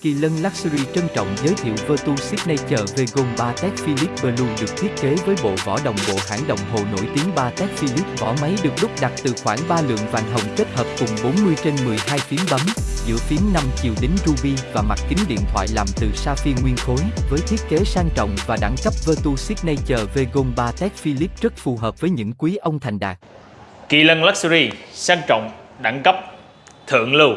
Kỳ Lân Luxury trân trọng giới thiệu Vertu Signature Vegon Patek Philippe Blue được thiết kế với bộ vỏ đồng bộ hãng đồng hồ nổi tiếng Patek Philippe. Vỏ máy được đúc đặt từ khoảng 3 lượng vàng hồng kết hợp cùng 40 trên 12 phím bấm, giữa phím 5 chiều đính ruby và mặt kính điện thoại làm từ sapphire nguyên khối. Với thiết kế sang trọng và đẳng cấp Vertu Signature Vegon Patek Philippe rất phù hợp với những quý ông thành đạt. Kỳ lân Luxury sang trọng, đẳng cấp, thượng lưu